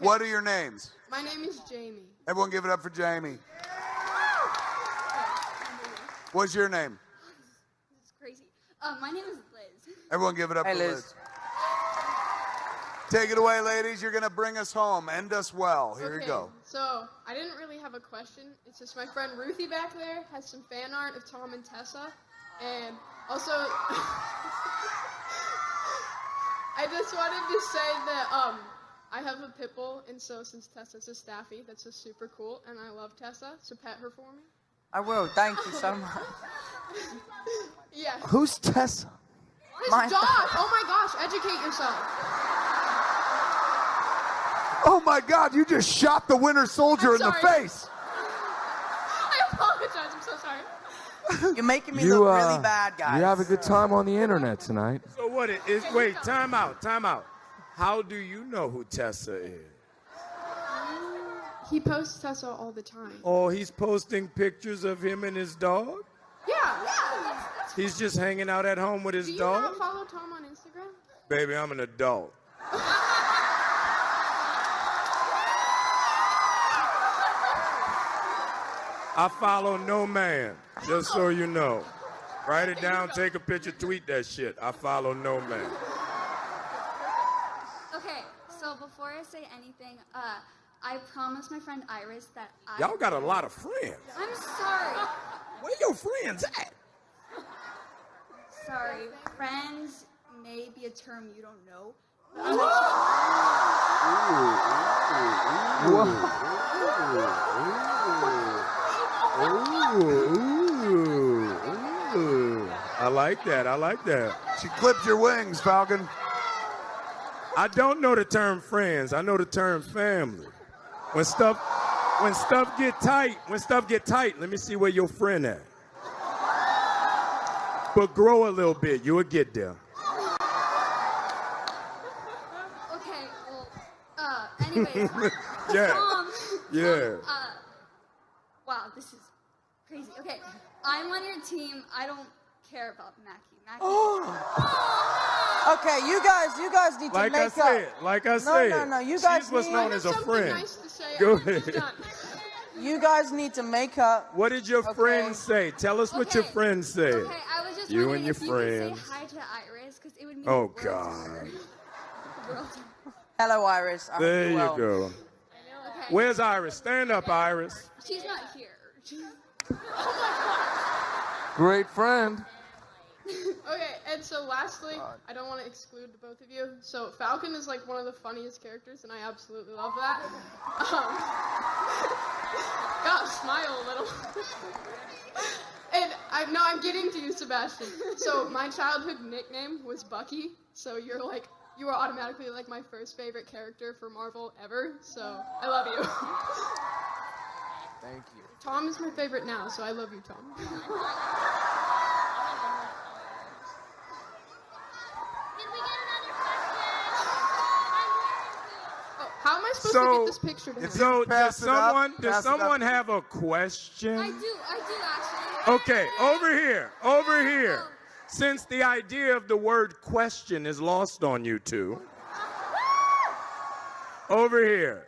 What are your names? My name is Jamie. Everyone give it up for Jamie. What's your name? It's crazy. Uh, my name is Liz. Everyone give it up Hey, for Liz. Liz. Take it away, ladies. You're going to bring us home. End us well. Here okay, you go. So I didn't really have a question. It's just my friend Ruthie back there has some fan art of Tom and Tessa, and also I just wanted to say that um I have a pit bull, and so since Tessa's a staffy, that's just super cool, and I love Tessa, so pet her for me. I will. Thank you so much. Yeah. Who's Tessa? His My- dog. Oh my gosh! Educate yourself. Oh my God, you just shot the winter soldier in the face. I apologize. I'm so sorry. You're making me You, look uh, really bad, guys. you have a good time on the internet tonight. So what it is? Wait, time out, time out. How do you know who Tessa is? He posts Tessa all the time. Oh, he's posting pictures of him and his dog. Yeah. Yeah. He's just hanging out at home with his Do you dog. not follow Tom on Instagram? Baby, I'm an adult. I follow no man, just so you know. Write it down, take a picture, tweet that shit. I follow no man. Okay, so before I say anything, uh, I promised my friend Iris that I. Y'all got a lot of friends. I'm sorry. Where your friends at? Sorry. Friends may be a term you don't know. I like that. I like that. She clipped your wings, Falcon. I don't know the term friends. I know the term family. When stuff when stuff get tight, when stuff get tight, let me see where your friend at. But grow a little bit, you'll get there. Okay, well, uh, anyways. Yeah. Tom, Yeah. uh, wow, this is crazy. Okay, I'm on your team. I don't care about Mackie. Mackie. Okay, you guys, you guys need to Like I make up. said, like I No, said. no, no, no. you guys She's what's known as a friend. nice to say. Go ahead. You guys need to make up. What did your Okay. friend say? Tell us what your Okay. friend said. Okay, I was just You and your if you friends. could say hi to Iris because it would mean Oh, the world God. her. The world to her. Hello, Iris. I hope There you're you well. go. Okay. Where's Iris? Stand up, Iris. She's not here. Oh my God. Great friend. So lastly, I don't want to exclude the both of you. So Falcon is like one of the funniest characters, and I absolutely love that. Um, gotta smile a little. and I no, I'm getting to you, Sebastian. So my childhood nickname was Bucky. So you're like you are automatically like my first favorite character for Marvel ever. So I love you. Thank you. Tom is my favorite now, so I love you, Tom. how am I supposed to So, get this picture to him? so does it up, someone does pass it up. someone have a question? I do. I do actually. Okay, over here, over here. Since the idea of the word question is lost on you two, over here.